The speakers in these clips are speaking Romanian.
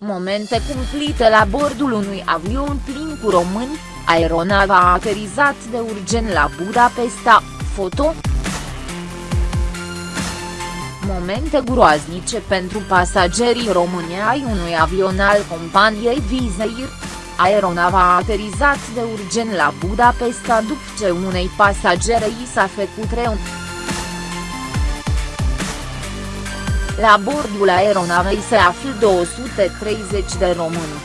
momente cumplite la bordul unui avion plin cu români, aeronava a aterizat de urgent la Budapesta, foto. Momente groaznice pentru pasagerii români ai unui avion al companiei Vizeir. Aeronava a aterizat de urgent la Budapesta după ce unei pasagere i s-a făcut rău. La bordul aeronavei se află 230 de români.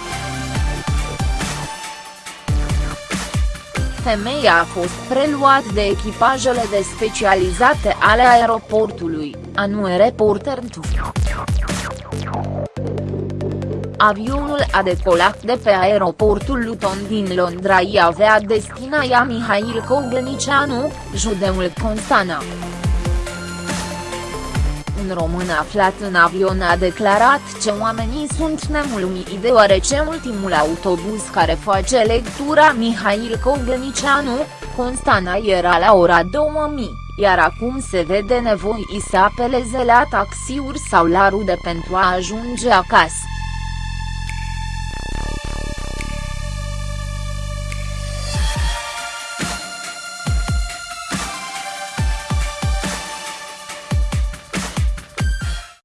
Femeia a fost preluat de echipajele de specializate ale aeroportului, anunță reporter Avionul a decolat de pe aeroportul Luton din Londra i avea destinaia Mihail Cogălnicianu, judeul Constanța. Un român aflat în avion a declarat că oamenii sunt nemulțumiți deoarece ultimul autobuz care face lectura Mihail Cogălnicianu, Constana era la ora 2000, iar acum se vede nevoi să apeleze la taxiuri sau la rude pentru a ajunge acasă.